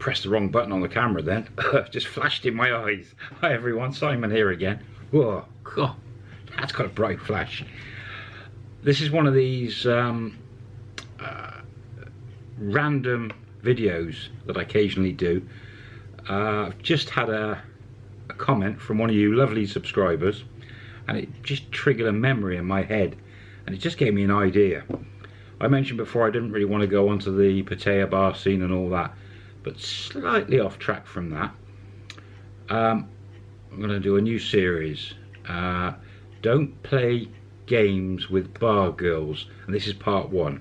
pressed the wrong button on the camera then. Just flashed in my eyes. Hi everyone, Simon here again. Whoa, God, that's got a bright flash. This is one of these um, uh, random videos that I occasionally do. Uh, I've just had a, a comment from one of you lovely subscribers and it just triggered a memory in my head and it just gave me an idea. I mentioned before I didn't really want to go onto the Pattaya bar scene and all that but slightly off track from that. Um, I'm going to do a new series. Uh, don't play games with bar girls, and this is part one.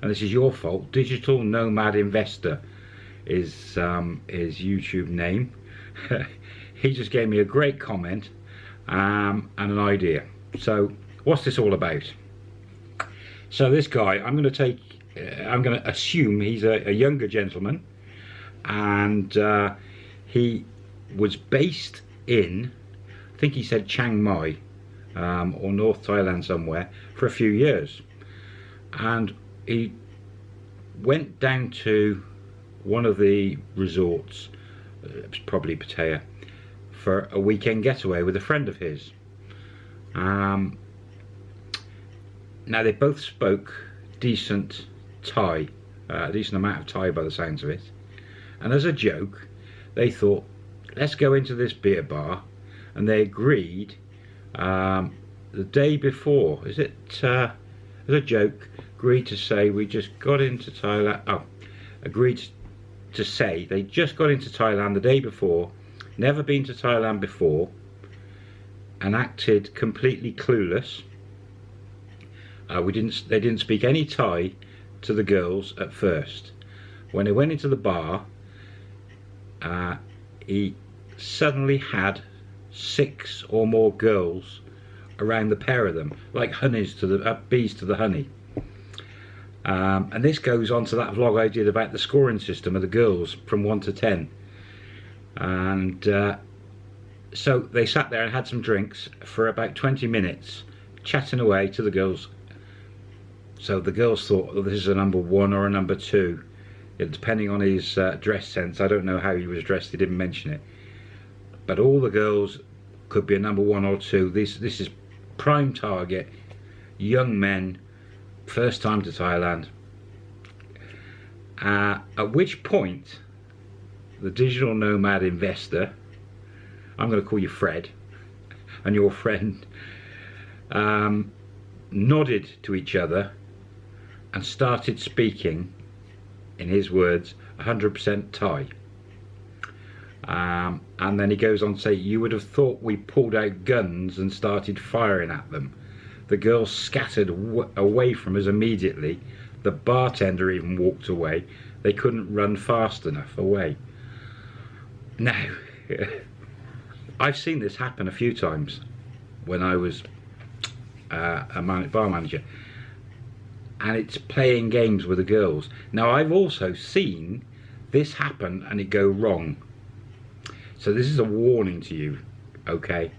And this is your fault. Digital Nomad Investor is um, his YouTube name. he just gave me a great comment um, and an idea. So, what's this all about? So this guy, I'm going to take, uh, I'm going to assume he's a, a younger gentleman and uh, he was based in I think he said Chiang Mai um, or North Thailand somewhere for a few years. And he went down to one of the resorts uh, it was probably Pattaya for a weekend getaway with a friend of his. Um, now they both spoke decent Thai uh, a decent amount of Thai by the sounds of it and as a joke they thought let's go into this beer bar. And they agreed um, the day before is it uh, as a joke agreed to say we just got into Thailand oh agreed to say they just got into Thailand the day before never been to Thailand before and acted completely clueless. Uh, we didn't they didn't speak any Thai to the girls at first. When they went into the bar uh, he suddenly had six or more girls around the pair of them, like honeys to the uh, bees to the honey. Um, and this goes on to that vlog I did about the scoring system of the girls from 1 to 10. And uh, so they sat there and had some drinks for about 20 minutes, chatting away to the girls. So the girls thought, well, this is a number one or a number two depending on his uh, dress sense I don't know how he was dressed he didn't mention it. But all the girls could be a number one or two. This this is prime target. Young men first time to Thailand. Uh, at which point the digital nomad investor I'm going to call you Fred and your friend um, nodded to each other and started speaking in his words 100% Thai. Um, and then he goes on to say you would have thought we pulled out guns and started firing at them. The girls scattered away from us immediately. The bartender even walked away. They couldn't run fast enough away. Now I've seen this happen a few times when I was uh, a man bar manager and it's playing games with the girls. Now I've also seen this happen and it go wrong. So this is a warning to you, okay?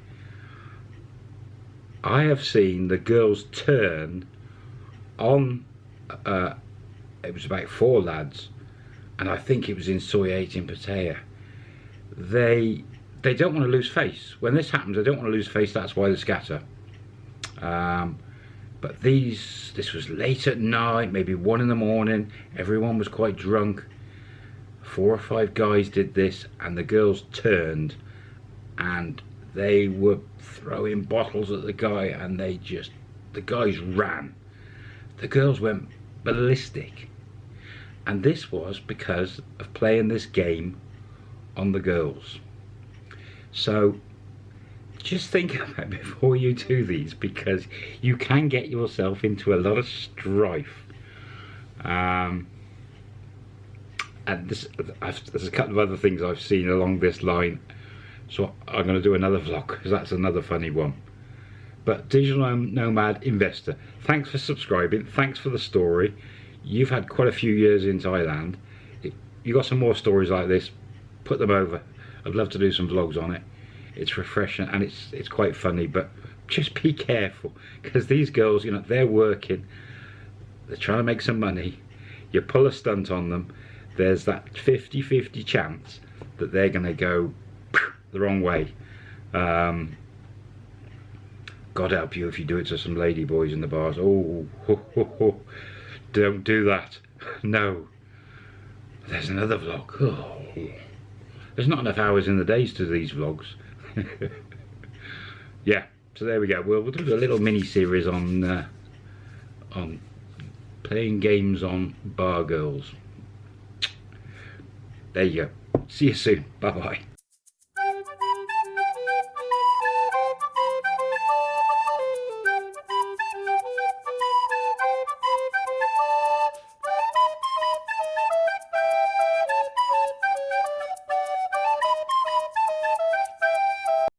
I have seen the girls turn on, uh, it was about four lads, and I think it was in Soi 8 in Pattaya. They, they don't want to lose face. When this happens, they don't want to lose face, that's why they scatter. Um, but these this was late at night maybe one in the morning. Everyone was quite drunk. Four or five guys did this and the girls turned and they were throwing bottles at the guy and they just the guys ran. The girls went ballistic. And this was because of playing this game on the girls. So just think about before you do these because you can get yourself into a lot of strife. Um, and this there's a couple of other things I've seen along this line. So I'm going to do another vlog because that's another funny one. But digital nomad investor thanks for subscribing thanks for the story. You've had quite a few years in Thailand. You got some more stories like this put them over. I'd love to do some vlogs on it it's refreshing and it's it's quite funny but just be careful because these girls you know they're working they're trying to make some money you pull a stunt on them there's that 50-50 chance that they're going to go the wrong way. Um, God help you if you do it to some lady boys in the bars. Oh, don't do that. No. There's another vlog. Oh. There's not enough hours in the days to these vlogs. yeah, so there we go. We'll, we'll do a little mini series on uh, on playing games on bar girls. There you go. See you soon. Bye bye.